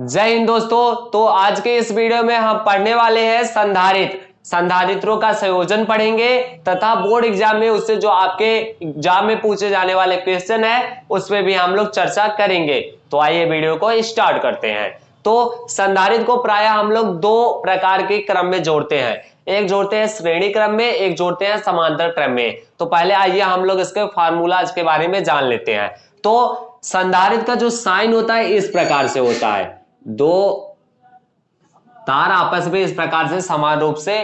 जय हिंद दोस्तों तो आज के इस वीडियो में हम पढ़ने वाले हैं संधारित संधारित्रों का संयोजन पढ़ेंगे तथा बोर्ड एग्ज़ाम में उससे जो आपके एग्ज़ाम में पूछे जाने वाले क्वेश्चन है उस पर भी हम लोग चर्चा करेंगे। तो आइए वीडियो को स्टार्ट करते हैं। तो संधारित को प्राय हम लोग दो प्रकार के क्रम में जोड़ते हैं। एक जोड़ते हैं श्रेणी क्रम में, एक जोड़ते हैं समांतर क्रम में। तो पहले आइए हम लोग इसके फार्मूला के बारे में जान लेते हैं। तो संधारित का जो साइन होता है, इस प्रकार से होता है। दो तार आपस में इस प्रकार से समान रूप से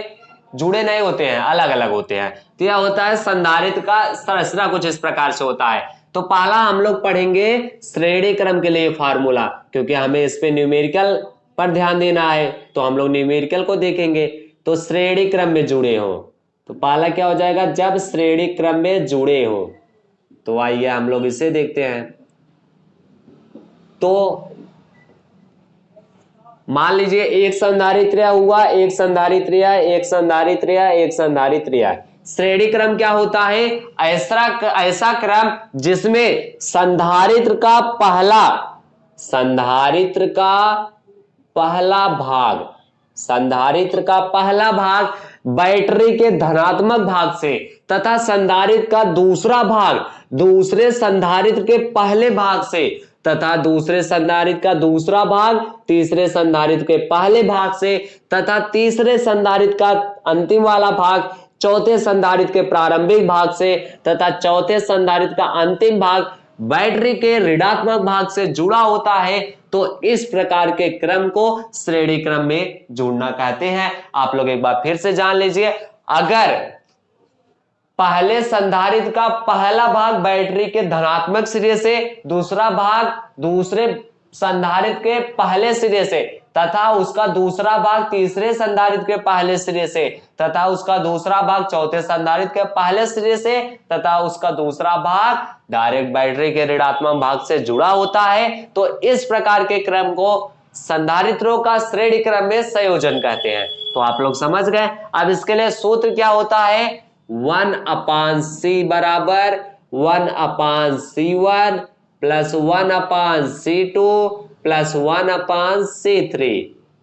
जुड़े नहीं होते हैं अलग अलग होते हैं। तो यह होता है संधारित का संरचना कुछ इस प्रकार से होता है। तो पहला हम लोग पढ़ेंगे श्रेणी क्रम के लिए फार्मूला, क्योंकि हमें इस पे न्यूमेरिकल पर ध्यान देना है तो हम लोग न्यूमेरिकल को देखेंगे। तो श्रेणी क्रम में जुड़े हो तो पहला क्या हो जाएगा? जब श्रेणी क्रम में जुड़े हो तो आइए हम लोग इसे देखते हैं। तो मान लीजिए एक संधारित्र हुआ, एक संधारित्र एक संधारित्र एक संधारित्र श्रेणी क्रम क्या होता है? ऐसा ऐसा क्रम जिसमें संधारित्र का पहला, संधारित्र का पहला भाग, संधारित्र का पहला भाग बैटरी के धनात्मक भाग से तथा संधारित्र का दूसरा भाग, दूसरे संधारित्र के पहले भाग से तथा दूसरे संधारित का दूसरा भाग तीसरे संधारित्र के पहले भाग से तथा तीसरे संधारित्र का अंतिम वाला भाग चौथे संधारित्र के प्रारंभिक भाग से तथा चौथे संधारित का अंतिम भाग बैटरी के ऋणात्मक भाग से जुड़ा होता है। तो इस प्रकार के क्रम को श्रेणी क्रम में जुड़ना कहते हैं। आप लोग एक बार फिर से जान लीजिए। अगर पहले संधारित्र का पहला भाग बैटरी के धनात्मक सिरे से, दूसरा भाग दूसरे संधारित्र के पहले सिरे से, तथा उसका दूसरा भाग तीसरे संधारित्र के पहले सिरे से, तथा उसका दूसरा भाग चौथे संधारित्र के पहले सिरे से, तथा उसका दूसरा भाग डायरेक्ट बैटरी के ऋणात्मक भाग से जुड़ा होता है। तो इस प्रकार के क्रम को संधारित्रों का श्रेणी क्रम में संयोजन कहते हैं। तो आप लोग समझ गए? अब इसके लिए सूत्र क्या होता है? वन अपान सी बराबर, one upon C one, plus one upon C two, plus one upon C three.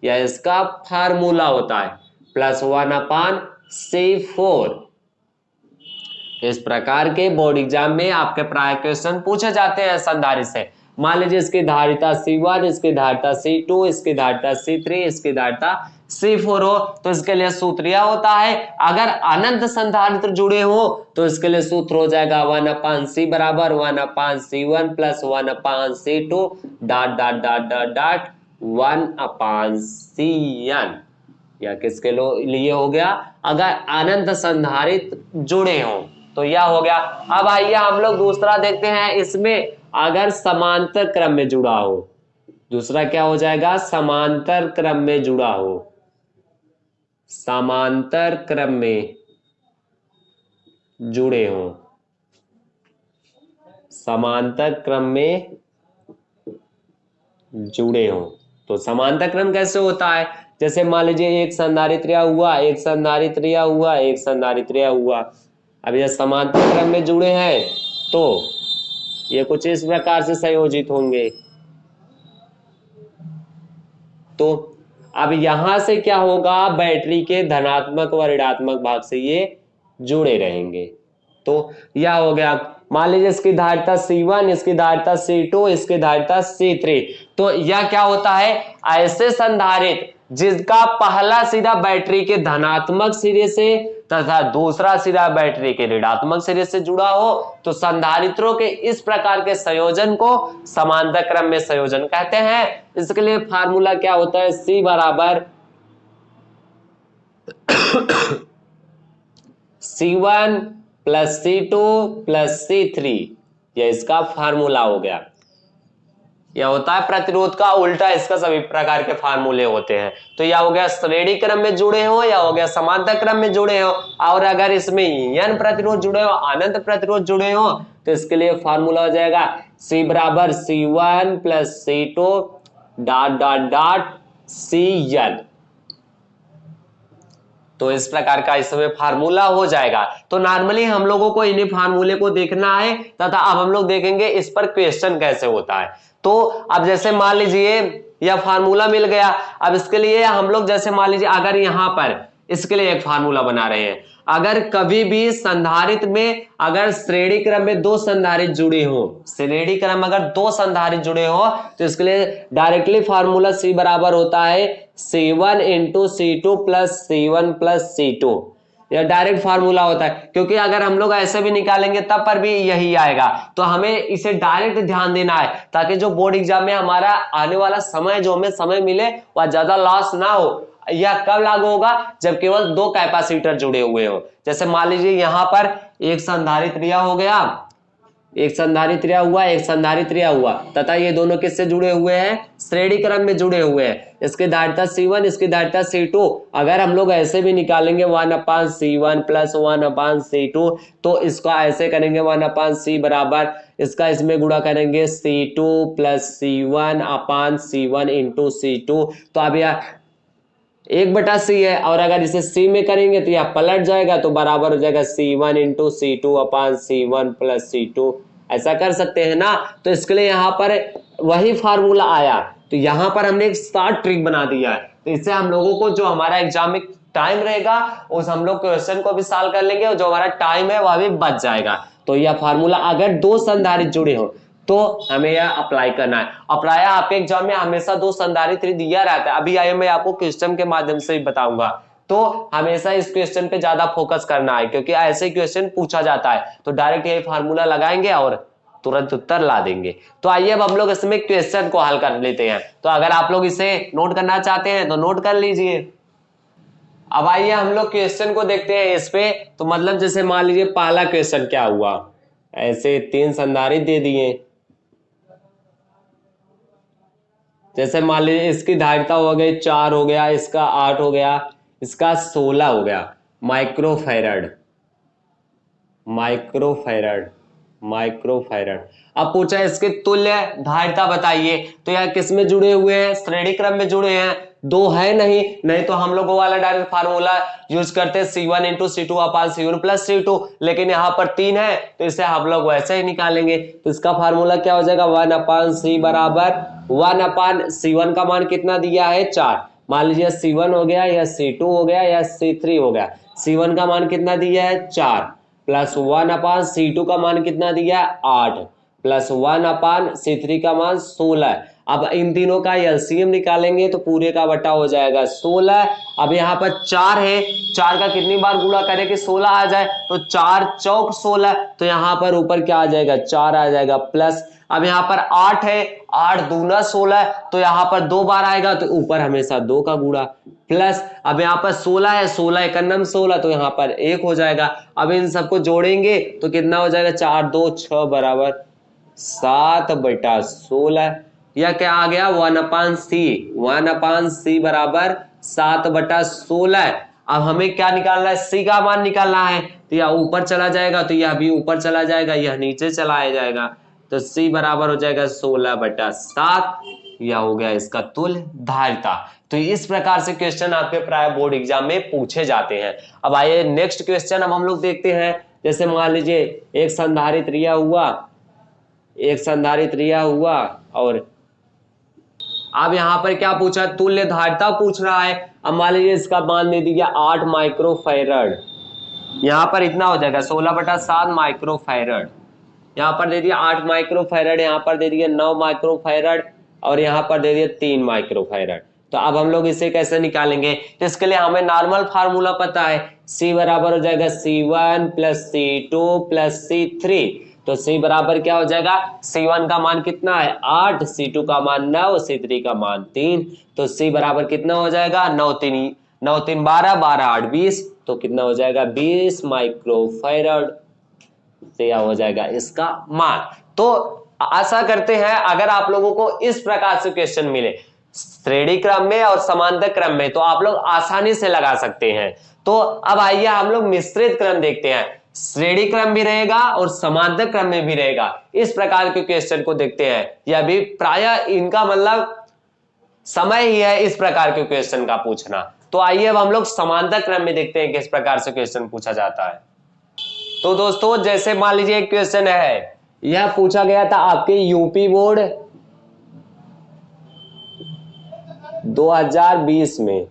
यह इसका फार्मूला होता है। Plus one upon C four. इस प्रकार के बोर्ड एग्ज़ाम में आपके प्राय क्वेश्चन पूछे जाते हैं संधारित से। मान लीजिए इसकी धारिता सी वन, इसकी धारिता सी टू, इसकी धारिता सी थ्री, इसकी धारिता सी फोर हो तो इसके लिए सूत्र यह होता है, अगर अनंत संधारित्र जुड़े हो तो इसके लिए सूत्र हो जाएगा वन अपान सी बराबर, one upon C one plus one upon C two dot dot dot dot dot one upon C N या किसके लिए हो गया? अगर अनंत संधारित जुड़े हो तो यह हो गया। अब आइए हम लोग दूसरा देखते हैं, इसमें अगर समांतर क्रम में जुड़ा हो, दूसरा क्या हो जाएगा? समांतर क्रम में जुड़ा हो। समांतर क्रम में जुड़े हों। समांतर क्रम में जुड़े हो। तो समांतर क्रम कैसे होता है? जैसे मान लीजिए एक संधारित्रिया हुआ, एक संधारित्रिया हुआ, एक संधारित्रिया हुआ। अब यह समांतर क्रम में जुड़े हैं तो ये कुछ इस प्रकार से संयोजित होंगे। तो अब यहाँ से क्या होगा? बैटरी के धनात्मक व ऋणात्मक भाग से ये जुड़े रहेंगे। तो यह हो गया। मान लीजिए इसकी धारिता C1 इसकी धारिता C2 इसकी धारिता C3 तो यह क्या होता है? ऐसे संधारित जिसका पहला सिरा बैटरी के धनात्मक सिरे से तथा दूसरा सिरा बैटरी के ऋणात्मक सिरे से जुड़ा हो तो संधारित्रों के इस प्रकार के संयोजन को समांतर क्रम में संयोजन कहते हैं। इसके लिए फार्मूला क्या होता है? सी बराबर C one plus C two plus C three. यह इसका फार्मूला हो गया। यह होता है प्रतिरोध का उल्टा, इसका सभी प्रकार के फार्मूले होते हैं। तो यह हो गया श्रेणी क्रम में जुड़े हो, या हो गया समांतर क्रम में जुड़े हो, और अगर इसमें यन प्रतिरोध जुड़े हो, अनंत प्रतिरोध जुड़े हो तो इसके लिए फार्मूला हो जाएगा सी बराबर C one plus C two dot dot dot C N तो इस प्रकार का इसमें फार्मूला हो जाएगा। तो नॉर्मली हम लोगों को इन्हीं फार्मूले को देखना है, तथा अब हम लोग देखेंगे इस पर क्वेश्चन कैसे होता है। तो अब जैसे मान लीजिए यह फार्मूला मिल गया, अब इसके लिए हम लोग जैसे मान लीजिए अगर यहाँ पर इसके लिए एक फार्मूला बना रहे हैं, अगर कभी भी संधारित में अगर श्रेणी क्रम में दो संधारित जुड़े हो, श्रेणी क्रम अगर दो संधारित जुड़े हो तो इसके लिए डायरेक्टली फार्मूला सी बराबर होता है C one into C two plus C one plus C two यह डायरेक्ट फार्मूला होता है। क्योंकि अगर हम लोग ऐसे भी निकालेंगे, तब पर भी यही आएगा। तो हमें इसे डायरेक्ट ध्यान देना है, ताकि जो बोर्ड एग्ज़ाम में हमारा आने वाला समय, जो हमें समय मिले, वह ज़्यादा लॉस ना हो यह कब लागू होगा, जब केवल दो कैपेसिटर जुड़े हुए हो। जैसे मान लीजिए, यहाँ पर एक संधारित हो गया एक संधारित रिया हुआ, एक संधारित रिया हुआ। तथा ये दोनों किससे जुड़े हुए हैं? श्रेणी क्रम में जुड़े हुए हैं। इसकी धारिता C1 इसकी धारिता C2 अगर हम लोग ऐसे भी निकालेंगे one upon C one plus one upon C two तो इसका ऐसे करेंगे वन अपान सी बराबर। इसका इसमें गुणा करेंगे C two plus C one upon C one into C two तो अब यह एक बटा सी है, और अगर इसे सी में करेंगे तो यह पलट जाएगा तो बराबर हो जाएगा C one into C two upon C one plus C two ऐसा कर सकते हैं ना? तो इसके लिए यहाँ पर वही फार्मूला आया। तो यहाँ पर हमने एक स्टार्ट ट्रिक बना दिया है। तो इससे हम लोगों को जो हमारा एग्ज़ाम में टाइम रहेगा, उस हम लोग क्वेश्चन को भी सॉल्व कर लेंगे, और जो हमारा टाइम है, वह भी बच जाएगा। तो यह फार्मूला अगर दो संधारित जुड़े हो तो हमें यह अप्लाई करना है। अप्लाई आपके एग्ज़ाम में हमेशा दो संधारित दिया रहता है। अभी आइए मैं आपको क्वेश्चन के माध्यम से ही बताऊँगा। तो हमेशा इस क्वेश्चन पे ज़्यादा फोकस करना है, क्योंकि ऐसे क्वेश्चन पूछा जाता है। तो डायरेक्ट यही फार्मूला लगाएँगे और तुरंत उत्तर ला देंगे। तो आइए अब हम लोग इसमें क्वेश्चन को हल कर लेते हैं। तो अगर आप लोग इसे नोट करना चाहते हैं तो नोट कर लीजिए। अब आइए हम लोग क्वेश्चन को देखते हैं इस पे। तो मतलब जैसे मान लीजिए, पहला क्वेश्चन क्या हुआ? ऐसे तीन संधारित दे दिए। जैसे मान लीजिए इसकी धारिता हो गई चार हो गया, इसका आठ हो गया, इसका सोलह हो गया। माइक्रोफेरड। माइक्रोफेरड। माइक्रोफेरड। अब पूछा इसके तुल्य धारिता बताइए तो यह किसमें जुड़े हुए हैं? श्रेणी क्रम में जुड़े हैं। दो है नहीं नहीं तो हम लोग वाला डायरेक्ट फार्मूला यूज़ करते C one into C two upon C one plus C two लेकिन यहाँ पर तीन है तो इसे हम लोग वैसे ही निकालेंगे। तो इसका फार्मूला क्या हो जाएगा? वन अपान सी बराबर वन अपान सी वन का मान कितना दिया है? चार। मान लीजिए सी वन हो गया, या सी टू हो गया, या सी थ्री हो गया। सी वन का मान कितना दिया है? चार। Plus one upon C two का मान कितना दिया? है आठ। Plus one upon C three का मान सोलह। अब इन तीनों का एलसीएम निकालेंगे तो पूरे का बटा हो जाएगा सोलह। अब यहाँ पर चार है। चार का कितनी बार गुणा करें कि सोलह आ जाए? तो चार चौक सोलह। तो यहाँ पर ऊपर क्या आ जाएगा? चार आ जाएगा प्लस। अब यहाँ पर आठ है। आठ दूना सोलह। तो यहाँ पर दो बार आएगा तो ऊपर हमेशा दो का गुड़ा प्लस। अब यहाँ पर सोलह है। सोलह एक नम सोलह। तो यहाँ पर एक हो जाएगा। अब इन सबको जोड़ेंगे तो कितना हो जाएगा? चार, दो छ बराबर सात बटा सोलह। यह क्या आ गया? One upon C. One upon C बराबर सात बटा सोलह। अब हमें क्या निकालना है? सी का मान निकालना है। तो यह ऊपर चला जाएगा तो यह भी ऊपर चला जाएगा, यह नीचे चलाया जाएगा। तो सी बराबर हो जाएगा सोलह बटा सात। यह हो गया इसका तुल धारिता। तो इस प्रकार से क्वेश्चन आपके प्राय बोर्ड एग्ज़ाम में पूछे जाते हैं। अब आइए नेक्स्ट क्वेश्चन अब हम लोग देखते हैं। जैसे मान लीजिए, एक संधारित रिया हुआ, एक संधारित रिया हुआ, और अब यहाँ पर क्या पूछा तुल्य धारिता पूछ रहा है। अब मान लीजिए इसका मान दे दिया आठ माइक्रोफेरड। यहाँ पर इतना हो जाएगा, सोलह बटा सात माइक्रोफेरड। यहाँ पर दे दिया आठ माइक्रोफेरड, यहाँ पर दे दिया नौ माइक्रोफेरड और यहाँ पर दे दिया तीन माइक्रोफेरड। तो अब हम लोग इसे कैसे निकालेंगे? तो इसके लिए हमें नॉर्मल फार्मूला पता है। C बराबर हो जाएगा C one plus C two plus C three तो C बराबर क्या हो जाएगा? C1 का मान कितना है? आठ। C2 का मान नौ C3 का मान तीन। तो C बराबर कितना हो जाएगा? नौ तीन। नौ तीन बारह बारह आठ बीस। तो कितना हो जाएगा? बीस माइक्रोफेरड। से यह हो जाएगा इसका मान। तो आशा करते हैं, अगर आप लोगों को इस प्रकार से क्वेश्चन मिले, श्रेणी क्रम में और समांतर क्रम में तो आप लोग आसानी से लगा सकते हैं। तो अब आइए हम लोग मिश्रित क्रम देखते हैं। श्रेणी क्रम भी रहेगा और समांतर क्रम में भी रहेगा। इस प्रकार के क्वेश्चन को देखते हैं। यह भी प्राय इनका मतलब समय ही है इस प्रकार के क्वेश्चन का पूछना। तो आइए अब हम लोग समांतर क्रम में देखते हैं किस प्रकार से क्वेश्चन पूछा जाता है। तो दोस्तों, जैसे मान लीजिए एक क्वेश्चन है। यह पूछा गया था आपके यूपी बोर्ड 2020 में।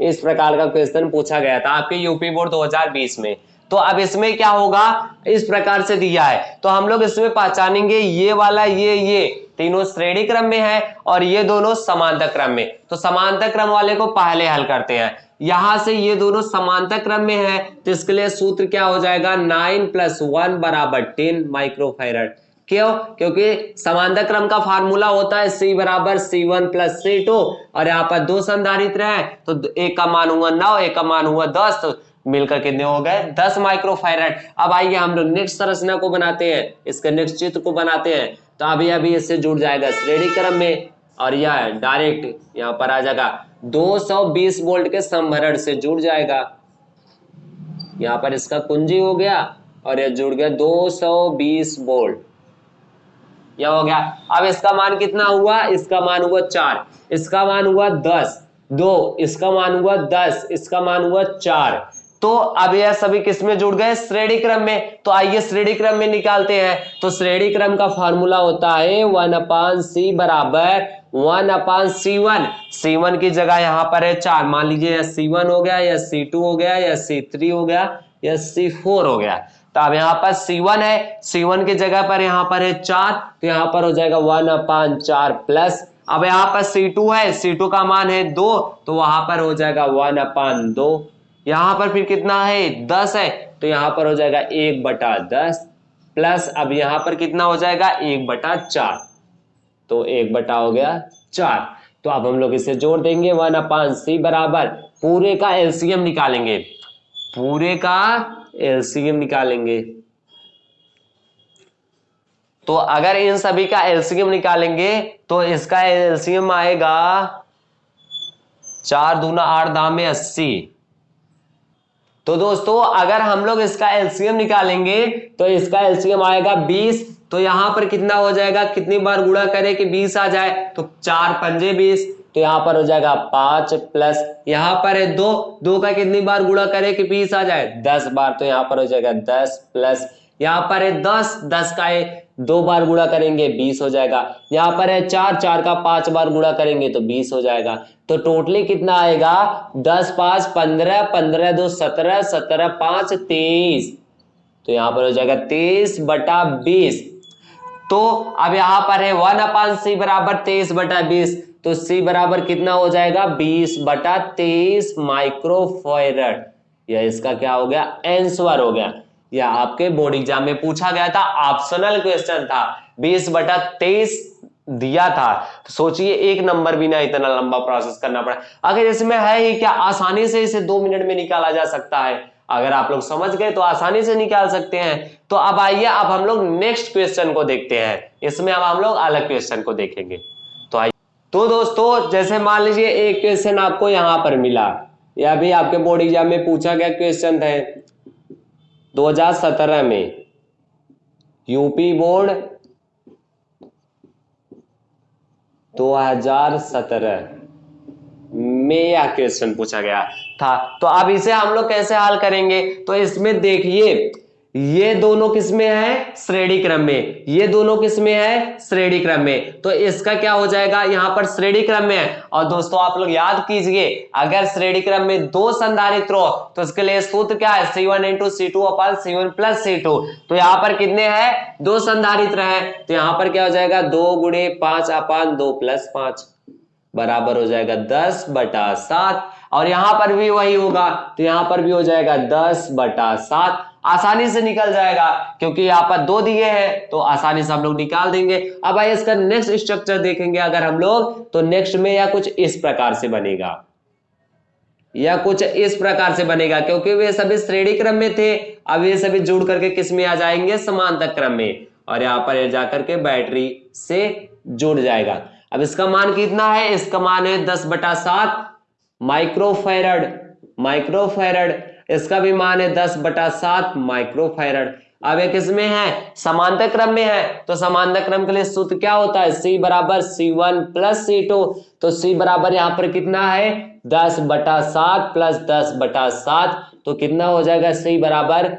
इस प्रकार का क्वेश्चन पूछा गया था। आपके यूपी बोर्ड 2020 में। तो अब इसमें क्या होगा? इस प्रकार से दिया है। तो हम लोग इसमें पहचानेंगे ये वाला, ये ये। तीनों श्रेणी क्रम में है और ये दोनों समांतर क्रम में। तो समांतर क्रम वाले को पहले हल करते हैं। यहाँ से ये दोनों समांतर क्रम में है तो इसके लिए सूत्र क्या हो जाएगा? नाइन प्लस वन बराबर टेन माइक्रोफेरड। क्यों? क्योंकि समांतर क्रम का फार्मूला होता है सी बराबर C one plus C two. और यहाँ पर दो संधारित्र है तो एक का मान हुआ नौ, एक का मान हुआ दस। मिलकर कितने हो गए? दस माइक्रोफेरेड अब आइए हम लोग नेक्स्ट संरचना को बनाते हैं। इसके नेक्स्ट चित्र को बनाते हैं। तो अभी अभी इससे जुड़ जाएगा श्रेणी क्रम में। और यह डायरेक्ट यहाँ पर आ जाएगा। 220 वोल्ट के संभरण से जुड़ जाएगा। यहाँ पर इसका कुंजी हो गया और यह जुड़ गया 220 वोल्ट यह हो गया। अब इसका मान कितना हुआ? इसका मान हुआ चार। इसका मान हुआ दस। दो। इसका मान हुआ दस। इसका मान हुआ चार। तो अब यह सभी किसमें जुड़ गए? श्रेणी क्रम में। तो आइए श्रेणी क्रम में निकालते हैं। तो श्रेणी क्रम का फॉर्मूला होता है वन अपान सी बराबर one upon C one. C one की जगह यहाँ पर है चार। मान लीजिए या सी वन हो गया या सी टू हो गया या सी थ्री हो गया या सी फोर हो गया। तो अब यहाँ पर सी वन है। सी वन की जगह पर यहाँ पर है चार। तो यहाँ पर हो जाएगा वन अपान चार प्लस। अब यहाँ पर सी टू है। सी टू का मान है दो। तो वहाँ पर हो जाएगा वन अपान दो। यहाँ पर फिर कितना है? दस है। तो यहाँ पर हो जाएगा एक बटा दस प्लस अब यहाँ पर कितना हो जाएगा? एक बटा चार। तो एक बटा हो गया चार। तो अब हम लोग इसे जोड़ देंगे। वन अपान सी बराबर। पूरे का एलसीएम निकालेंगे। पूरे का एलसीएम निकालेंगे। तो अगर इन सभी का एलसीएम निकालेंगे तो इसका एलसीएम आएगा चार दूना आठ दाम में अस्सी। तो दोस्तों, अगर हम लोग इसका एलसीएम निकालेंगे तो इसका एलसीएम आएगा 20 तो यहाँ पर कितना हो जाएगा? कितनी बार गुणा करें कि 20 आ जाए? तो चार पंजे 20 तो यहाँ पर हो जाएगा पाँच प्लस। यहाँ पर है दो। दो का कितनी बार गुणा करें कि 20 आ जाए? 10 बार। तो यहाँ पर हो जाएगा 10 प्लस। यहाँ पर है दस। दस का है दो बार गुणा करेंगे, बीस हो जाएगा। यहाँ पर है चार चार का पाँच बार गुणा करेंगे तो बीस हो जाएगा। तो टोटली कितना आएगा? दस, पाँच, पंद्रह पंद्रह, दो, सत्रह सत्रह, पाँच, तेईस। तो यहाँ पर हो जाएगा तेईस बटा बीस। तो अब यहाँ पर है वन अपान सी बराबर तेईस बटा बीस। तो सी बराबर कितना हो जाएगा? बीस बटा तेईस माइक्रोफेरड। यह इसका क्या हो गया? एंसवर हो गया। या आपके बोर्ड एग्ज़ाम में पूछा गया था ऑप्शनल क्वेश्चन था। बीस बटा तेईस दिया था। तो सोचिए, एक नंबर भी ना इतना लंबा प्रोसेस करना पड़ा। अगर इसमें है ही क्या, आसानी से इसे दो मिनट में निकाला जा सकता है? अगर आप लोग समझ गए तो आसानी से निकाल सकते हैं। तो अब आइए, अब हम लोग नेक्स्ट क्वेश्चन को देखते हैं। इसमें अब हम लोग अलग क्वेश्चन को देखेंगे। तो आइए। तो दोस्तों, जैसे मान लीजिए, एक क्वेश्चन आपको यहाँ पर मिला। या भी आपके बोर्ड एग्ज़ाम में पूछा गया क्वेश्चन है। 2017 में यूपी बोर्ड 2017 में यह क्वेश्चन पूछा गया था। तो अब इसे हम लोग कैसे हल करेंगे? तो इसमें देखिए ये दोनों किसमें है? श्रेणी क्रम में। ये दोनों किसमें है? श्रेणी क्रम में। तो इसका क्या हो जाएगा? यहाँ पर श्रेणी क्रम में है। और दोस्तों, आप लोग याद कीजिए, अगर श्रेणी क्रम में दो संधारित्र हो तो इसके लिए सूत्र क्या है? C one into C two upon C one plus C two तो यहाँ पर कितने हैं? दो संधारित्र है। तो यहाँ पर क्या हो जाएगा? दो गुणे पाँच अपान दो प्लस पाँच। बराबर हो जाएगा दस बटा सात। और यहाँ पर भी वही होगा तो यहाँ पर भी हो जाएगा दस बटा सात। आसानी से निकल जाएगा, क्योंकि यहाँ पर दो दिए हैं तो आसानी से हम लोग निकाल देंगे। अब आइए इसका नेक्स्ट स्ट्रक्चर देखेंगे अगर हम लोग तो नेक्स्ट में या कुछ इस प्रकार से बनेगा। या कुछ इस प्रकार से बनेगा, क्योंकि वे सभी श्रेणी क्रम में थे, अब ये सभी जुड़ करके किसमें आ जाएँगे? समांतर क्रम में। और यहाँ पर जाकर के बैटरी से जुड़ जाएगा। अब इसका मान कितना है? इसका मान है दस बटा सात माइक्रोफेरड माइक्रोफेरड इसका भी मान है दस बटा सात माइक्रोफेरड अब एक इसमें है? समांतर क्रम में है। तो समांतर क्रम के लिए सूत्र क्या होता है? सी बराबर C one plus C two तो सी बराबर यहाँ पर कितना है? दस बटा सात प्लस दस बटा सात। तो कितना हो जाएगा? सी बराबर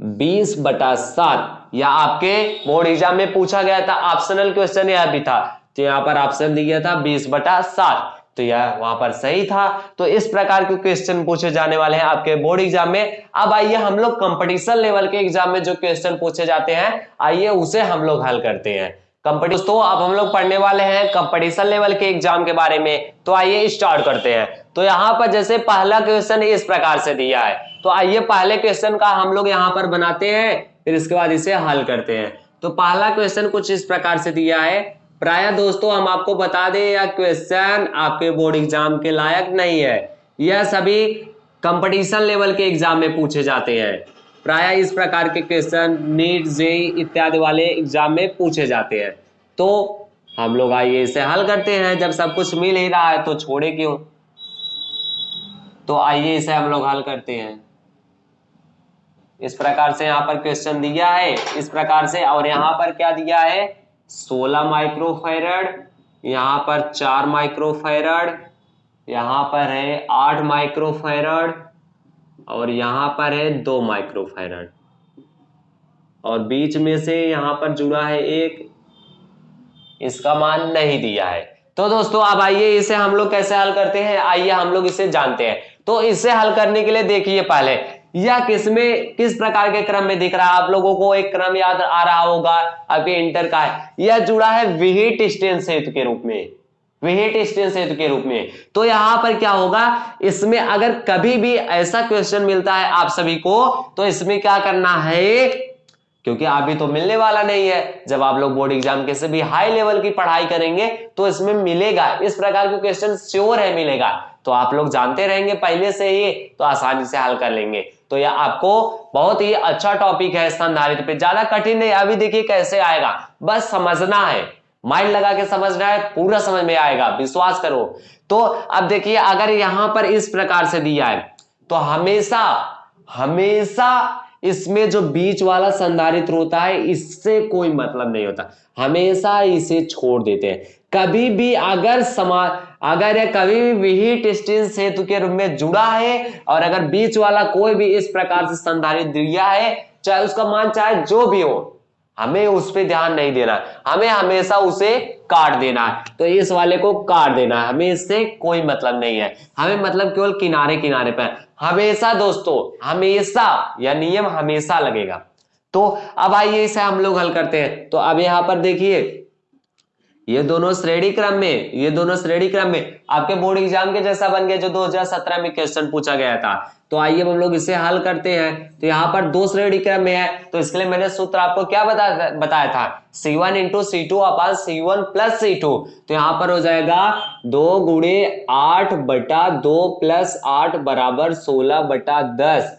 बीस बटा सात। या आपके बोर्ड एग्ज़ाम में पूछा गया था, ऑप्शनल क्वेश्चन यह भी था। तो यहाँ पर ऑप्शन दिया था बीस बटा सात। तो यह वहाँ पर सही था। तो इस प्रकार के क्वेश्चन पूछे जाने वाले हैं आपके बोर्ड एग्ज़ाम में। अब आइए हम लोग कंपटीशन लेवल के एग्ज़ाम में जो क्वेश्चन पूछे जाते हैं, आइए उसे हम लोग हल करते हैं। कंपटीशन अब हम लोग पढ़ने वाले हैं कंपटीशन लेवल के एग्ज़ाम के बारे में। तो आइए स्टार्ट करते हैं। तो यहाँ पर जैसे पहला क्वेश्चन इस प्रकार से दिया है। तो आइए पहले क्वेश्चन का हम लोग यहाँ पर बनाते हैं, फिर इसके बाद इसे हल करते हैं। तो पहला क्वेश्चन कुछ इस प्रकार से दिया है। प्राय दोस्तों, हम आपको बता दें, यह क्वेश्चन आपके बोर्ड एग्ज़ाम के लायक नहीं है। यह सभी कंपटीशन लेवल के एग्ज़ाम में पूछे जाते हैं। प्राय इस प्रकार के क्वेश्चन नीट जेई इत्यादि वाले एग्ज़ाम में पूछे जाते हैं। तो हम लोग आइए इसे हल करते हैं। जब सब कुछ मिल ही रहा है तो छोड़े क्यों? तो आइए इसे हम लोग हल करते हैं। इस प्रकार से यहाँ पर क्वेश्चन दिया है। इस प्रकार से और यहाँ पर क्या दिया है? 16 माइक्रोफेरड, यहाँ पर चार माइक्रोफेरड, यहाँ पर है आठ माइक्रोफेरड और यहाँ पर है दो माइक्रोफेरड। और बीच में से यहाँ पर जुड़ा है एक, इसका मान नहीं दिया है। तो दोस्तों अब आइए, इसे हम लोग कैसे हल करते हैं? आइए, हम लोग इसे जानते हैं। तो इसे हल करने के लिए देखिए पहले यह किसमें किस प्रकार के क्रम में दिख रहा है? आप लोगों को एक क्रम याद आ रहा होगा, अभी इंटर का है। यह जुड़ा है विहिट स्टेन सेतु के रूप में। विहिट स्टेन सेतु के रूप में। तो यहाँ पर क्या होगा? इसमें अगर कभी भी ऐसा क्वेश्चन मिलता है आप सभी को तो इसमें क्या करना है? क्योंकि अभी तो मिलने वाला नहीं है। जब आप लोग बोर्ड एग्ज़ाम के से भी हाई लेवल की पढ़ाई करेंगे तो इसमें मिलेगा। इस प्रकार के क्वेश्चन श्योर है, मिलेगा। तो आप लोग जानते रहेंगे पहले से ही तो आसानी से हल कर लेंगे। तो यह आपको बहुत ही अच्छा टॉपिक है स्तंधारित पे। ज़्यादा कठिन नहीं, अभी देखिए कैसे आएगा। बस समझना है। माइंड लगा के समझना है, पूरा समझ में आएगा। विश्वास करो। तो अब देखिए, अगर यहाँ पर इस प्रकार से दिया है तो हमेशा हमेशा इसमें जो बीच वाला संधारित्र होता है, इससे कोई मतलब नहीं होता। हमेशा इसे छोड़ देते हैं। कभी भी अगर समा, अगर यह कभी भी विहिट स्टील सेतु के रूप में जुड़ा है और अगर बीच वाला कोई भी इस प्रकार से संधारित दिया है, चाहे उसका मान, चाहे जो भी हो, हमें उस पर ध्यान नहीं देना। हमें हमेशा उसे काट देना है। तो इस वाले को काट देना है। हमें इससे कोई मतलब नहीं है। हमें मतलब केवल किनारे किनारे पर हमेशा दोस्तों, हमेशा, यह नियम हमेशा लगेगा। तो अब आइए इसे हम लोग हल करते हैं। तो अब यहाँ पर देखिए ये दोनों श्रेणी क्रम में, ये दोनों श्रेणी क्रम में आपके बोर्ड एग्ज़ाम के जैसा बन गया जो 2017 में क्वेश्चन पूछा गया था। तो आइए हम लोग इसे हल करते हैं। तो यहाँ पर दो श्रेणी क्रम में है। तो इसके लिए मैंने सूत्र आपको क्या बताया बताया था? C one into C two upon C one plus C two तो यहाँ पर हो जाएगा दो गुड़े आठ बटा दो प्लस आठ बराबर सोलह बटा दस।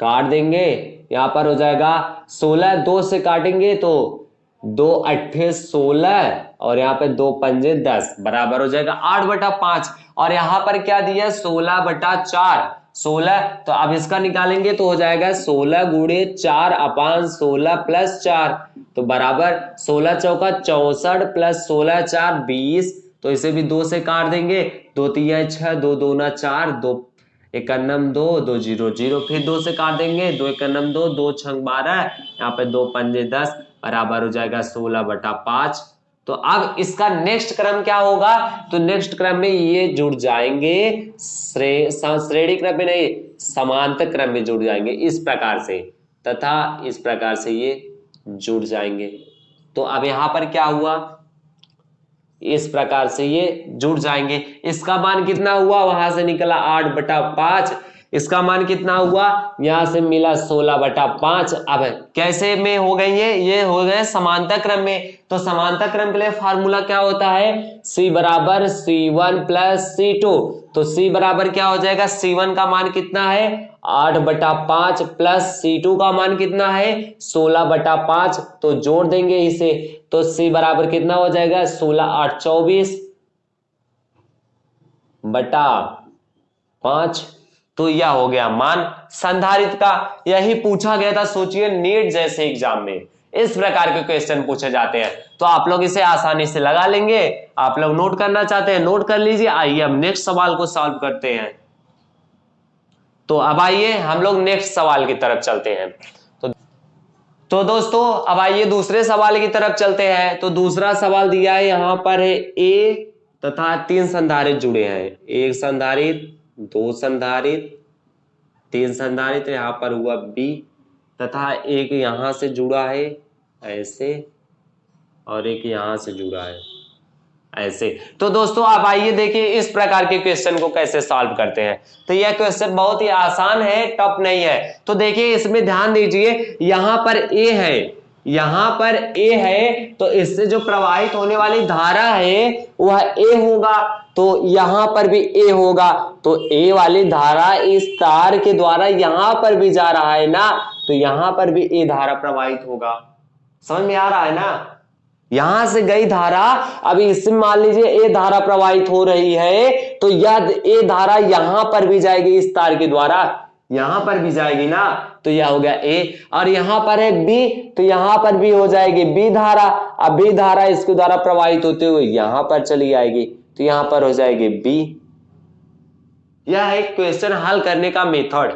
काट देंगे। यहाँ पर हो जाएगा सोलह, दो से काटेंगे तो दो अट्ठे सोलह। और यहाँ पे दो पंजे दस, बराबर हो जाएगा आठ बटा पाँच। और यहाँ पर क्या दिया सोलह बटा चार। सोलह तो अब इसका निकालेंगे तो हो जाएगा सोलह गुड़े चार अपान सोलह प्लस चार। तो बराबर सोलह चौका चौसठ प्लस सोलह चार बीस। तो इसे भी दो से काट देंगे। दो तीन छह, दो दो ना चार, दो इक्यानम दो दो ज़ीरो ज़ीरो। फिर दो से काट देंगे। दो इक्यानम दो दो छंग बारह। यहाँ पे दो पंजे दस, बराबर हो जाएगा सोलह बटा पाँच। तो अब इसका नेक्स्ट क्रम क्या होगा? तो नेक्स्ट क्रम में ये जुड़ जाएँगे श्रेणी क्रम में नहीं, समांतर क्रम में जुड़ जाएँगे, इस प्रकार से। तथा इस प्रकार से ये जुड़ जाएँगे। तो अब यहाँ पर क्या हुआ? इस प्रकार से ये जुड़ जाएँगे। इसका मान कितना हुआ? वहाँ से निकला आठ बटा पाँच। इसका मान कितना हुआ? यहाँ से मिला सोलह बटा पाँच। अब कैसे में हो गई है ये हो गए समांतर क्रम में। तो समांतर क्रम के लिए फार्मूला क्या होता है? C बराबर C one plus C two तो C बराबर क्या हो जाएगा? सी वन का मान कितना है? आठ बटा पाँच प्लस सी टू का मान कितना है? सोलह बटा पाँच। तो जोड़ देंगे इसे। तो C बराबर कितना हो जाएगा? सोलह आठ चौबीस बटा पाँच। तो यह हो गया मान। संधारित का यही पूछा गया था, सोचिए, नेट जैसे एग्ज़ाम में। इस प्रकार के क्वेश्चन पूछे जाते हैं। तो आप लोग इसे आसानी से लगा लेंगे। आप लोग नोट करना चाहते हैं नोट कर लीजिए। आइए, हम नेक्स्ट सवाल को सॉल्व करते हैं। तो अब आइए, हम लोग नेक्स्ट सवाल की तरफ़ चलते हैं। तो तो दोस्तों, अब आइए दूसरे सवाल की तरफ़ चलते हैं। तो दूसरा सवाल दिया है, यहाँ पर है ए तथा तीन संधारित जुड़े हैं। एक संधारित दो संधारित, तीन संधारित यहाँ पर हुआ बी तथा एक यहाँ से जुड़ा है, ऐसे, और एक यहाँ से जुड़ा है, ऐसे। तो दोस्तों, आप आइए देखिए इस प्रकार के क्वेश्चन को कैसे सॉल्व करते हैं। तो यह क्वेश्चन बहुत ही आसान है टफ नहीं है। तो देखिए, इसमें ध्यान दीजिए, यहाँ पर ए है। यहाँ पर ए है तो इससे जो प्रवाहित होने वाली धारा है, वह ए होगा तो यहाँ पर भी ए होगा। तो ए वाली धारा इस तार के द्वारा यहाँ पर भी जा रहा है ना तो यहाँ पर भी ए धारा प्रवाहित होगा। समझ में आ रहा है ना? यहाँ से गई धारा अभी इसमें मान लीजिए ए धारा प्रवाहित हो रही है तो यह ए धारा यहाँ पर भी जाएगी इस तार के द्वारा। यहाँ पर भी जाएगी ना तो यह हो गया ए। और यहाँ पर है बी तो यहाँ पर भी हो जाएगी बी धारा। अब बी धारा इसके द्वारा प्रवाहित होते हुए यहाँ पर चली आएगी तो यहाँ पर हो जाएगी बी। यह एक क्वेश्चन हल करने का मेथड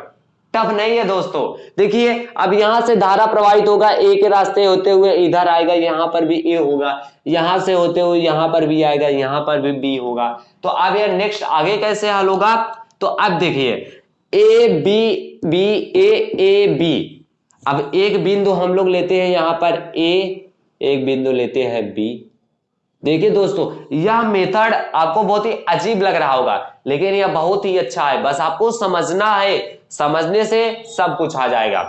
टफ नहीं है दोस्तों। देखिए, अब यहाँ से धारा प्रवाहित होगा, ए के रास्ते होते हुए इधर आएगा, यहाँ पर भी ए होगा। यहाँ से होते हुए यहाँ पर भी आएगा, यहाँ पर भी बी होगा। तो अब यह नेक्स्ट आगे कैसे हल होगा? तो अब देखिए A B B A A B अब एक बिंदु हम लोग लेते हैं यहाँ पर ए एक बिंदु लेते हैं बी देखिए दोस्तों, यह मेथड आपको बहुत ही अजीब लग रहा होगा, लेकिन यह बहुत ही अच्छा है। बस आपको समझना है, समझने से सब कुछ आ जाएगा।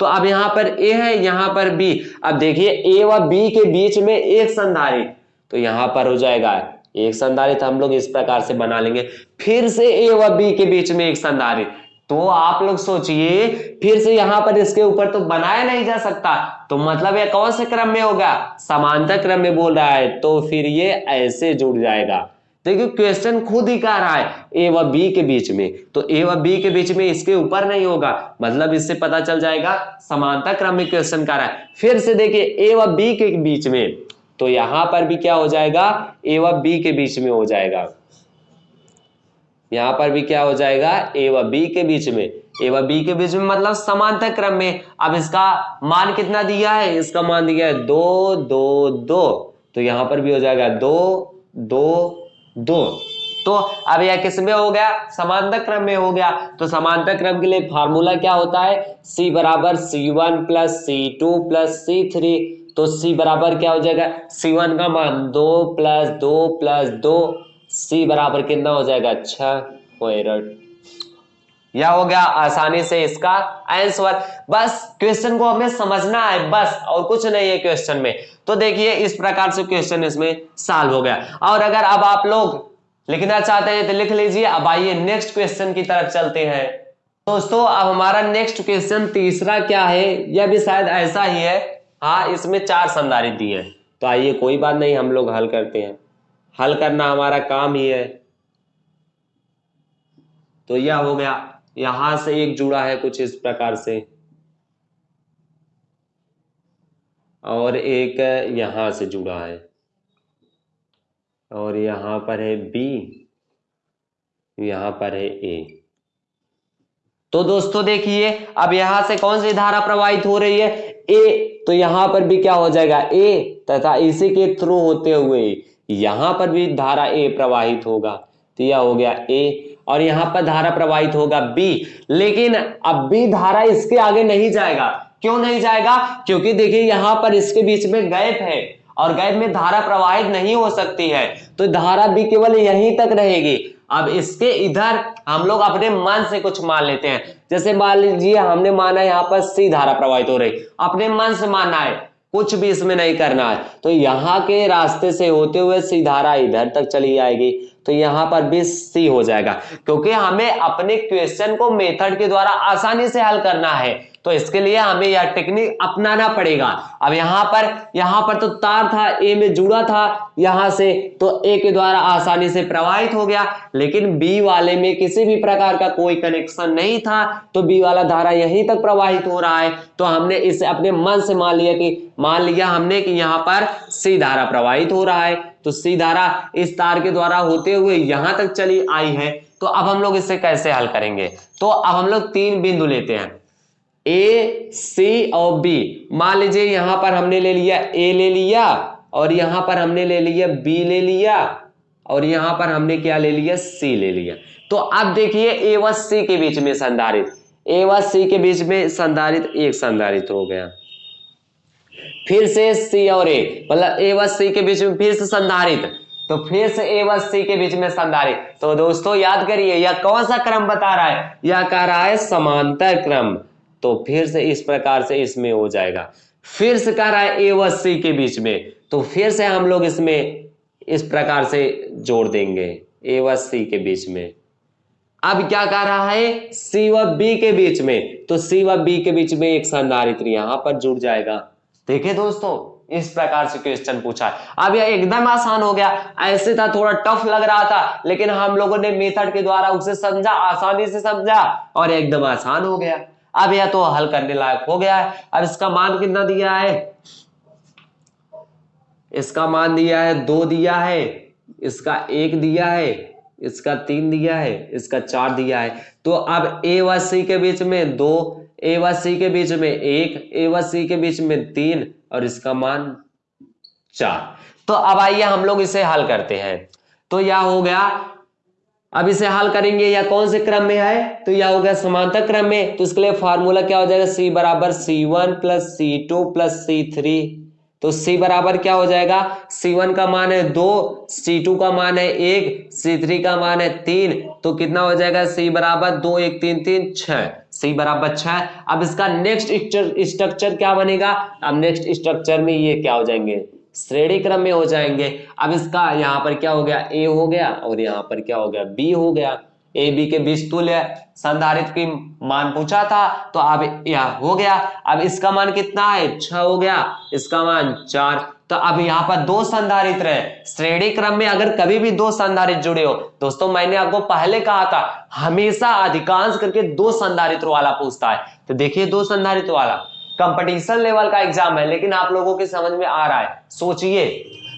तो अब यहाँ पर ए है, यहाँ पर बी अब देखिए ए व बी के बीच में एक संधारित तो यहाँ पर हो जाएगा, एक संधारित हम लोग इस प्रकार से बना लेंगे। फिर से ए व बी के बीच में एक संधारित तो आप लोग सोचिए, फिर से यहाँ पर इसके ऊपर तो बनाया नहीं जा सकता। तो मतलब ये कौन से क्रम में होगा? समांतर क्रम में बोल रहा है तो फिर ये ऐसे जुड़ जाएगा। देखिए क्वेश्चन खुद ही कह रहा है, ए व बी के बीच में। तो ए व बी के बीच में इसके ऊपर नहीं होगा। मतलब इससे पता चल जाएगा, समांतर क्रम में क्वेश्चन कर रहा है। फिर से देखिए, ए व बी के बीच में। तो यहाँ पर भी क्या हो जाएगा? ए व बी के बीच में हो जाएगा। यहाँ पर भी क्या हो जाएगा? ए व बी के बीच में। ए व बी के बीच में मतलब समांतर क्रम में। अब इसका मान कितना दिया है? इसका मान दिया है दो दो दो। तो यहाँ पर भी हो जाएगा दो दो दो। तो अब यह किसमें हो गया? समांतर क्रम में हो गया। तो समांतर क्रम के लिए फार्मूला क्या होता है? C बराबर C one plus C two plus C three. तो C बराबर क्या हो जाएगा? C1 का मान दो प्लस दो प्लस दो। C बराबर कितना हो जाएगा? छह यह हो गया आसानी से इसका आंसर बस क्वेश्चन को हमें समझना है, बस, और कुछ नहीं है क्वेश्चन में। तो देखिए, इस प्रकार से क्वेश्चन इसमें सॉल्व हो गया। और अगर अब आप लोग लिखना चाहते हैं तो लिख लीजिए। अब आइए नेक्स्ट क्वेश्चन की तरफ़ चलते हैं। दोस्तों, अब हमारा नेक्स्ट क्वेश्चन तीसरा क्या है? यह भी शायद ऐसा ही है। हाँ इसमें चार संधारित दिए हैं। तो आइए, कोई बात नहीं, हम लोग हल करते हैं। हल करना हमारा काम ही है। तो यह हो गया। यहाँ से एक जुड़ा है कुछ इस प्रकार से। और एक यहाँ से जुड़ा है। और यहाँ पर है बी, यहाँ पर है ए। तो दोस्तों देखिए, अब यहाँ से कौन सी धारा प्रवाहित हो रही है? ए। तो यहाँ पर भी क्या हो जाएगा? ए तथा इसी के थ्रू होते हुए यहाँ पर भी धारा ए प्रवाहित होगा तो यह हो गया ए, और यहाँ पर धारा प्रवाहित होगा बी। लेकिन अब बी धारा इसके आगे नहीं जाएगा। क्यों नहीं जाएगा? क्योंकि देखिए, यहाँ पर इसके बीच में गैप है, और गैप में धारा प्रवाहित नहीं हो सकती है तो धारा भी केवल यहीं तक रहेगी। अब इसके इधर हम लोग अपने मन से कुछ मान लेते हैं। जैसे मान लीजिए, हमने माना यहाँ पर सी धारा प्रवाहित हो रही। अपने मन से मानना है। कुछ भी इसमें नहीं करना है। तो यहाँ के रास्ते से होते हुए सीधारा इधर तक चली जाएगी तो यहाँ पर भी सी हो जाएगा। क्योंकि हमें अपने क्वेश्चन को मेथड के द्वारा आसानी से हल करना है। तो इसके लिए हमें यह टेक्निक अपनाना पड़ेगा। अब यहाँ पर यहाँ पर तो तार था ए में जुड़ा था, यहाँ से तो ए के द्वारा आसानी से प्रवाहित हो गया, लेकिन बी वाले में किसी भी प्रकार का कोई कनेक्शन नहीं था तो बी वाला धारा यहीं तक प्रवाहित हो रहा है। तो हमने इसे अपने मन से मान लिया कि, मान लिया हमने कि यहाँ पर सी धारा प्रवाहित हो रहा है। तो सी धारा इस तार के द्वारा होते हुए यहाँ तक चली आई है। तो अब हम लोग इसे कैसे हल करेंगे? तो अब हम लोग तीन बिंदु लेते हैं। ए सी और बी मान लीजिए यहाँ पर हमने ले लिया ए ले लिया और यहाँ पर हमने ले लिया बी ले लिया और यहाँ पर हमने क्या ले लिया? सी ले लिया। तो अब देखिए ए व सी के बीच में संधारित। ए व सी के बीच में संधारित एक संधारित हो गया। फिर से सी और ए मतलब ए व सी के बीच में फिर से संधारित। तो फिर से ए व सी के बीच में संधारित। तो दोस्तों याद करिए, यह कौन सा क्रम बता रहा है? यह कह रहा है समांतर क्रम। तो फिर से इस प्रकार से इसमें हो जाएगा। फिर से कह रहा है ए व सी के बीच में। तो फिर से हम लोग इसमें इस प्रकार से जोड़ देंगे। ए व सी के बीच में। अब क्या कह रहा है? सी व बी के बीच में। तो सी व बी के बीच में एक संधारित्र यहाँ पर जुड़ जाएगा। देखिए दोस्तों, इस प्रकार से क्वेश्चन पूछा है। अब यह एकदम आसान हो गया। ऐसे था, थोड़ा टफ लग रहा था, लेकिन हम लोगों ने मेथड के द्वारा उसे समझा, आसानी से समझा और एकदम आसान हो गया। अब यह तो हल करने लायक हो गया है। अब इसका मान कितना दिया है? इसका मान दिया है, दो दिया है। इसका एक दिया है, इसका तीन दिया है, इसका चार दिया है। तो अब ए व सी के बीच में दो ए व सी के बीच में एक ए व सी के बीच में तीन और इसका मान चार। तो अब आइए हम लोग इसे हल करते हैं। तो यह हो गया अब इसे हल करेंगे या कौन से क्रम में है? तो यह हो गया समांतर क्रम में। तो इसके लिए फॉर्मूला क्या हो जाएगा? सी बराबर C one plus C two plus C three तो C बराबर क्या हो जाएगा? C1 का मान है दो C2 का मान है एक C3 का मान है तीन। तो कितना हो जाएगा? C बराबर दो, एक, तीन तीन छ C बराबर छ अब इसका नेक्स्ट स्ट्रक्चर क्या बनेगा? अब नेक्स्ट स्ट्रक्चर में ये क्या हो जाएँगे? श्रेणी क्रम में हो जाएँगे। अब इसका यहाँ पर क्या हो गया? ए हो गया और यहाँ पर क्या हो गया? बी हो गया। ए बी के बीच तुल्य संधारित की मान पूछा था तो अब यह हो गया। अब इसका मान कितना है? छ हो गया। इसका मान चार। तो अब यहाँ पर दो संधारित रहे श्रेणी क्रम में अगर कभी भी दो संधारित जुड़े हो, दोस्तों, मैंने आपको पहले कहा था, हमेशा अधिकांश करके दो संधारित्र वाला पूछता है। तो देखिए दो संधारित्र वाला। कंपटीशन लेवल का एग्ज़ाम है, लेकिन आप लोगों की समझ में आ रहा है। सोचिए।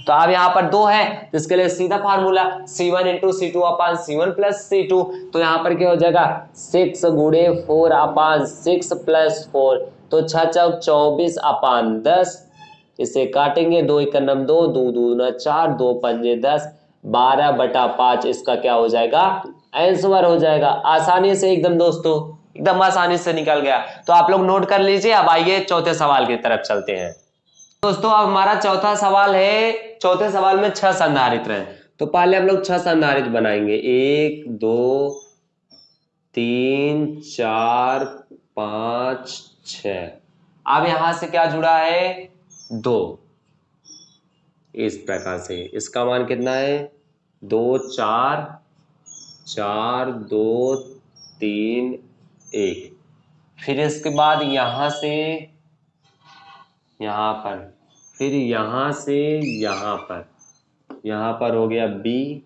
तो अब यहाँ पर दो है तो इसके लिए सीधा formula C one into C two upon C one plus C two तो यहाँ पर क्या हो जाएगा? सिक्स गुड़े four upon six plus four तो छह चौक चौबीस अपान दस। इसे काटेंगे, दो एक नम दो दो दो न चार, दो पंजे दस, बारह बटा पाँच, इसका क्या हो जाएगा? आंसर हो जाएगा। आसानी से एकदम दोस्तों एकदम आसानी से निकल गया। तो आप लोग नोट कर लीजिए, अब आइए चौथे सवाल की तरफ़ चलते हैं। दोस्तों, अब हमारा चौथा सवाल है, चौथे सवाल में छह संधारित्र हैं। तो पहले हम लोग छह संधारित बनाएँगे। एक, दो, तीन, चार, पाँच छ अब यहाँ से क्या जुड़ा है? दो। इस प्रकार से। इसका मान कितना है? दो, चार चार, दो, तीन एक। फिर इसके बाद यहाँ से, यहाँ पर। फिर यहाँ से यहाँ पर। यहाँ पर हो गया बी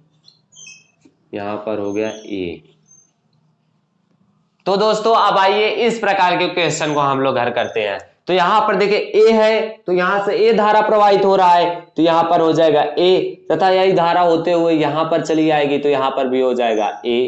यहाँ पर हो गया ए तो दोस्तों, अब आइए इस प्रकार के क्वेश्चन को हम लोग घर करते हैं। तो यहाँ पर देखिए ए है तो यहाँ से ए धारा प्रवाहित हो रहा है तो यहाँ पर हो जाएगा ए तथा यही धारा होते हुए यहाँ पर चली आएगी तो यहाँ पर भी हो जाएगा ए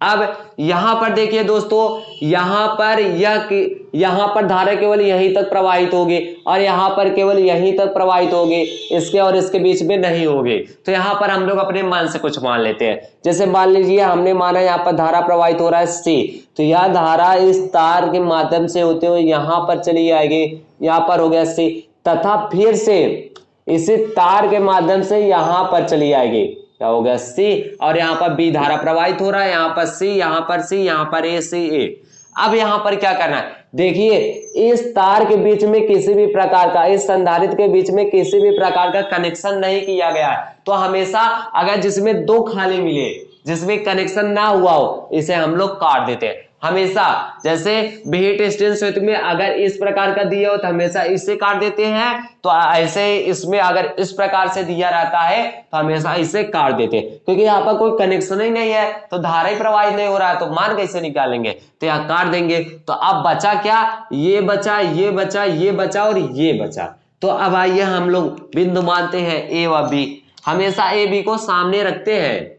अब यहाँ पर देखिए दोस्तों, यहाँ पर यह यहाँ पर धारा केवल यहीं तक प्रवाहित होगी और यहाँ पर केवल यहीं तक प्रवाहित होगी, इसके और इसके बीच में नहीं होगी। तो यहाँ पर हम लोग अपने मान से कुछ मान लेते हैं। जैसे मान लीजिए, हमने माना यहाँ पर धारा प्रवाहित हो रहा है सी तो यह धारा इस तार के माध्यम से होते हुए यहाँ पर चली आएगी, यहाँ पर हो गया सी तथा फिर से इसी तार के माध्यम से यहाँ पर चली आएगी। क्या हो गया? सी। और यहाँ पर बी धारा प्रवाहित हो रहा है, यहाँ पर सी, यहाँ पर सी, यहाँ पर ए, सी, ए। अब यहाँ पर क्या करना है? देखिए, इस तार के बीच में किसी भी प्रकार का, इस संधारित के बीच में किसी भी प्रकार का कनेक्शन नहीं किया गया है। तो हमेशा अगर जिसमें दो खाली मिले, जिसमें कनेक्शन ना हुआ हो, इसे हम लोग काट देते हैं। हमेशा, जैसे बीट स्टेंस में अगर इस प्रकार का दिया हो तो हमेशा इससे काट देते हैं तो ऐसे इसमें अगर इस प्रकार से दिया रहता है तो हमेशा इसे काट देते क्योंकि यहाँ पर कोई कनेक्शन ही नहीं है तो धारा ही प्रवाहित नहीं हो रहा है तो मान कैसे निकालेंगे? तो यहाँ काट देंगे तो अब बचा क्या? ये बचा ये बचा ये बचा और ये बचा। तो अब आइए हम लोग बिंदु मानते हैं ए व बी हमेशा ए बी को सामने रखते हैं।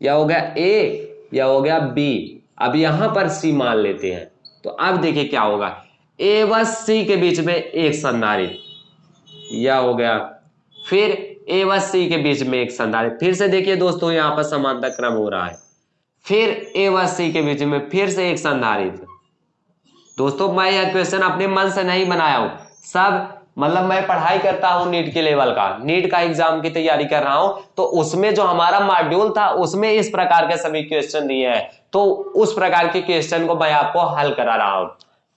या हो गया ए या हो गया बी अब यहाँ पर सी मान लेते हैं। तो अब देखिए क्या होगा। ए व सी के बीच में एक संधारित यह हो गया। फिर ए व सी के बीच में एक संधारित फिर से देखिए दोस्तों, यहाँ पर समानता क्रम हो रहा है। फिर ए व सी के बीच में फिर से एक संधारित दोस्तों, मैं यह क्वेश्चन अपने मन से नहीं बनाया हूँ। सब मतलब मैं पढ़ाई करता हूँ नीट के लेवल का, नीट का एग्ज़ाम की तैयारी कर रहा हूँ तो उसमें जो हमारा मॉड्यूल था, उसमें इस प्रकार के सभी क्वेश्चन दिए हैं। तो उस प्रकार के क्वेश्चन को मैं आपको हल करा रहा हूँ।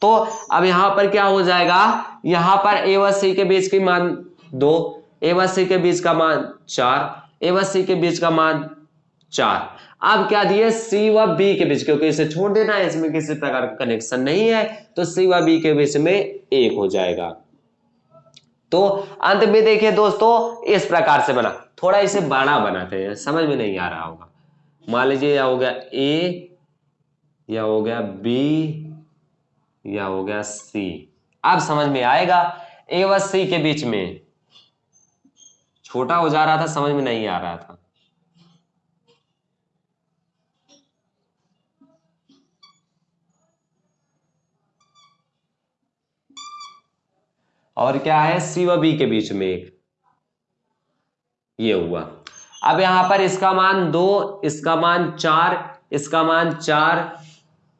तो अब यहाँ पर क्या हो जाएगा? यहाँ पर ए व सी के बीच की मान दो ए व सी के बीच का मान चार ए व सी के बीच का मान चार। अब क्या दिए? सी व बी के बीच, क्योंकि इसे छोड़ देना है, इसमें किसी प्रकार का कनेक्शन नहीं है तो सी व बी के बीच में एक हो जाएगा। तो अंत में देखिए दोस्तों, इस प्रकार से बना। थोड़ा इसे बड़ा बनाते हैं, समझ में नहीं आ रहा होगा। मान लीजिए यह हो गया ए या हो गया बी या हो गया सी अब समझ में आएगा ए व सी के बीच में। छोटा हो जा रहा था, समझ में नहीं आ रहा था। और क्या है? सी व बी के बीच में एक ये हुआ। अब यहाँ पर इसका मान दो, इसका मान चार, इसका मान चार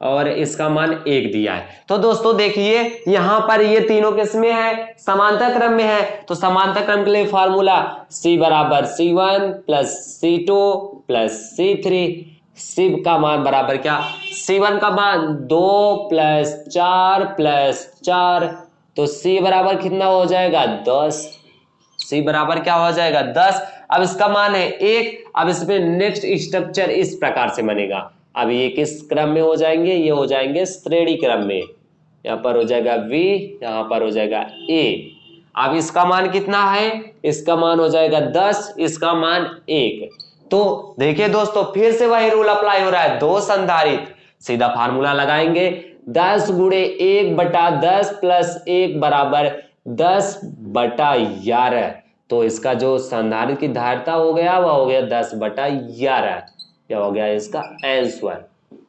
और इसका मान एक दिया है। तो दोस्तों देखिए, यहाँ पर ये तीनों किसमें है? समांतर क्रम में है। तो समांतर क्रम के लिए फॉर्मूला C बराबर C one plus C two plus C three Shiv का मान बराबर क्या? सी वन का मान दो प्लस चार प्लस चार। तो C बराबर कितना हो जाएगा? दस। C बराबर क्या हो जाएगा? दस। अब इसका मान है एक। अब इसमें नेक्स्ट स्ट्रक्चर इस प्रकार से बनेगा। अब ये किस क्रम में हो जाएँगे? ये हो जाएँगे श्रेणी क्रम में। यहाँ पर हो जाएगा V, यहाँ पर हो जाएगा A अब इसका मान कितना है? इसका मान हो जाएगा दस, इसका मान एक। तो देखिए दोस्तों, फिर से वही रूल अप्लाई हो रहा है। दो संधारित सीधा फार्मूला लगाएँगे। दस गुड़े एक बटा दस प्लस एक बराबर दस बटा ग्यारह। तो इसका जो संधारित की धारता हो गया, वह हो गया दस बटा ग्यारह। यह हो गया इसका आंसर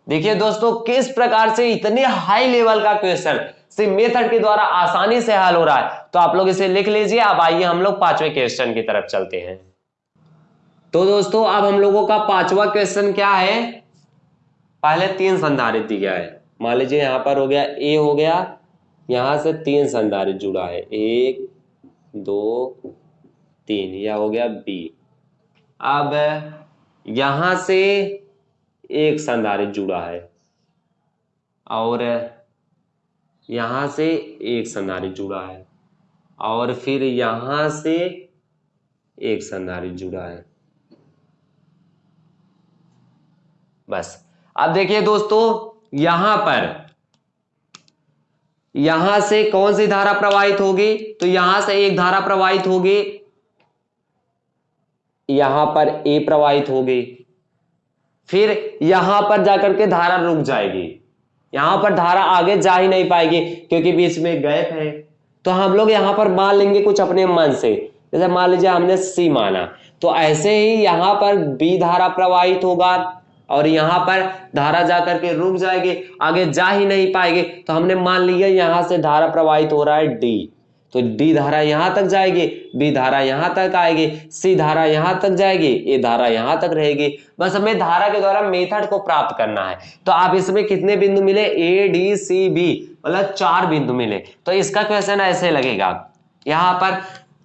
देखिए दोस्तों, किस प्रकार से इतने हाई लेवल का क्वेश्चन सिर्फ़ मेथड के द्वारा आसानी से हल हो रहा है? तो आप लोग इसे लिख लीजिए। अब आइए हम लोग पाँचवें क्वेश्चन की तरफ़ चलते हैं। तो दोस्तों, अब हम लोगों का पांचवा क्वेश्चन क्या है? पहले तीन संधारित दिया है। मान लीजिए यहाँ पर हो गया ए हो गया, यहाँ से तीन संधारित जुड़ा है। एक, दो, तीन, यह हो गया बी अब यहाँ से एक संधारित जुड़ा है और यहाँ से एक संधारित जुड़ा है और फिर यहाँ से एक संधारित जुड़ा है। बस। अब देखिए दोस्तों यहाँ पर, यहाँ से कौन सी धारा प्रवाहित होगी? तो यहाँ से एक धारा प्रवाहित होगी। यहाँ पर ए प्रवाहित होगी। फिर यहाँ पर जाकर के धारा रुक जाएगी। यहाँ पर धारा आगे जा ही नहीं पाएगी, क्योंकि बीच में गैप है। तो हम लोग यहाँ पर मान लेंगे कुछ अपने मन से। जैसे मान लीजिए हमने सी माना तो ऐसे ही यहाँ पर बी धारा प्रवाहित होगा। और यहाँ पर धारा जा करके रुक जाएगी, आगे जा ही नहीं पाएगी। तो हमने मान लिया यहाँ से धारा प्रवाहित हो रहा है डी तो डी धारा यहाँ तक जाएगी बी धारा यहाँ तक आएगी सी धारा यहाँ तक जाएगी ए धारा यहाँ तक रहेगी। बस हमें धारा के द्वारा मेथड को प्राप्त करना है। तो आप इसमें कितने बिंदु मिले? ए डी सी बी मतलब चार बिंदु मिले। तो इसका क्वेश्चन ऐसे लगेगा। यहाँ पर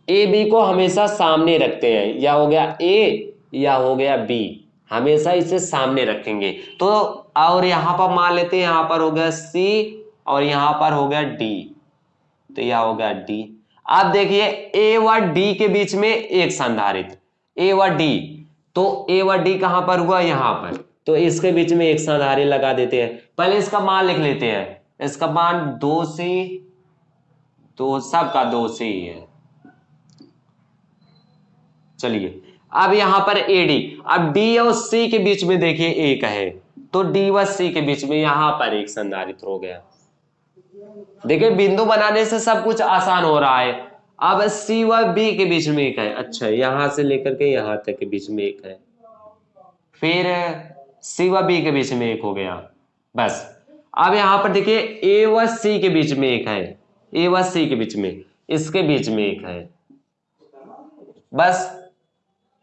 ए बी को हमेशा सामने रखते हैं। या हो गया ए या हो गया बी हमेशा इसे सामने रखेंगे। तो और यहाँ पर मान लेते हैं, यहाँ पर हो गया सी और यहाँ पर हो गया डी तो यह हो गया डी आप देखिए ए व डी के बीच में एक संधारित ए व डी तो ए व डी कहाँ पर हुआ? यहाँ पर। तो इसके बीच में एक संधारित लगा देते हैं। पहले इसका मान लिख लेते हैं। इसका मान दो सी तो सबका दो से ही है। चलिए। अब यहाँ पर ए डी अब डी और सी के बीच में देखिए एक है। तो डी व सी के बीच में यहाँ पर एक संधारित हो गया। देखिए, बिंदु बनाने से सब कुछ आसान हो रहा है। अब सी व बी के बीच में एक है। अच्छा यहाँ से लेकर के यहाँ तक के बीच में एक है। फिर सी व बी के बीच में एक हो गया। बस। अब यहाँ पर देखिए ए व सी के बीच में एक है। ए व सी के बीच में, इसके बीच में एक है। बस।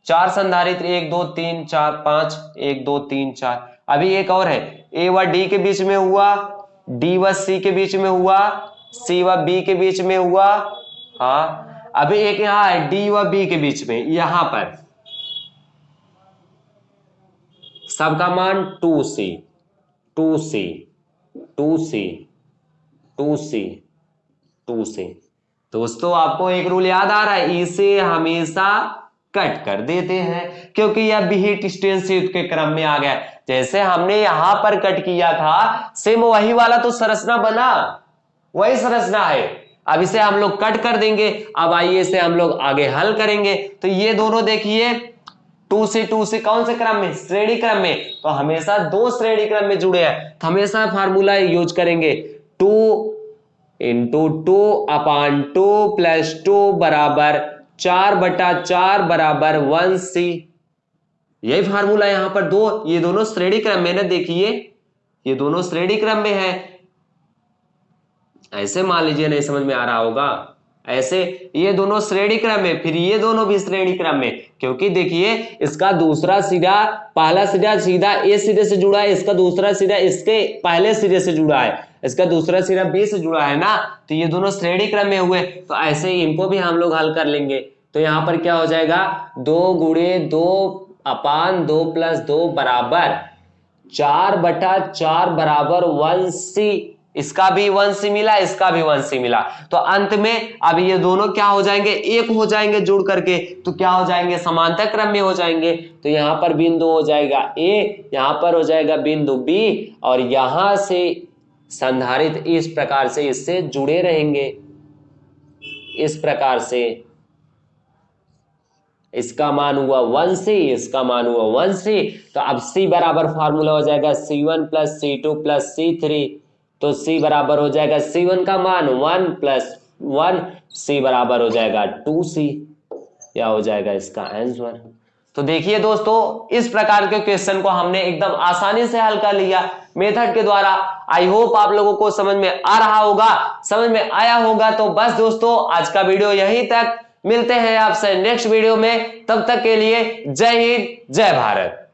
चार संधारित्र, एक, दो, तीन, चार, पाँच, एक, दो, तीन, चार। अभी एक और है। ए व डी के बीच में हुआ, डी व सी के बीच में हुआ, सी व बी के बीच में हुआ हाँ। अभी एक यहाँ है, डी व बी के बीच में, यहाँ पर। सबका मान two C two C two C two C two C. दोस्तों, आपको एक रूल याद आ रहा है, इसे हमेशा कट कर देते हैं, क्योंकि यह बिहिट स्टेंसिव के क्रम में आ गया। जैसे हमने यहाँ पर कट किया था सेम वही वाला तो संरचना बना। वही संरचना है। अब इसे हम लोग कट कर देंगे। अब आइए इसे हम लोग आगे हल करेंगे। तो ये दोनों देखिए, टू से टू से कौन से क्रम में? श्रेणी क्रम में। तो हमेशा दो श्रेणी क्रम में जुड़े हैं। तो हमेशा फार्मूला यूज़ करेंगे। Two into two upon two plus two बराबर चार बटा चार बराबर वन सी। यही फार्मूला यहाँ पर दो, ये दोनों श्रेणी क्रम में ना देखिए, ये दोनों श्रेणी क्रम में है। ऐसे मान लीजिए, नहीं समझ में आ रहा होगा। ऐसे ये दोनों श्रेणी क्रम में, फिर ये दोनों भी श्रेणी क्रम में, क्योंकि देखिए, इसका दूसरा सिरा, पहला सिरा सीधा ए सिरे से जुड़ा है, इसका दूसरा सिरा इसके पहले सिरे से जुड़ा है। इसका दूसरा सिरा बी से जुड़ा है ना तो ये दोनों श्रेणी क्रम में हुए तो ऐसे ही इनको भी हम लोग हल कर लेंगे। तो यहाँ पर क्या हो जाएगा? दो गुड़े दो अपान दो प्लस दो बराबर चार बटा चार बराबर वन सी, इसका भी वन सी मिला, इसका भी वन सी मिला। तो अंत में अब ये दोनों क्या हो जाएँगे? एक हो जाएँगे जुड़ करके तो क्या हो जाएँगे? समांतर क्रम में हो जाएँगे। तो यहाँ पर बिंदु हो जाएगा ए, यहाँ पर हो जाएगा बिंदु बी, और यहाँ से संधारित इस प्रकार से इससे जुड़े रहेंगे। इस प्रकार से इसका मान हुआ वन सी, इसका मान हुआ वन सी तो अब सी बराबर फार्मूला हो जाएगा C one plus C two plus C three तो C बराबर हो जाएगा सी वन का मान वन प्लस वन सी बराबर हो जाएगा टू सी या हो जाएगा इसका आंसर तो देखिए दोस्तों, इस प्रकार के क्वेश्चन को हमने एकदम आसानी से हल कर लिया। मेथड के द्वारा आई होप आप लोगों को समझ में आ रहा होगा। समझ में आया होगा तो बस दोस्तों, आज का वीडियो यहीं तक। मिलते हैं आपसे नेक्स्ट वीडियो में। तब तक के लिए जय हिंद, जय भारत।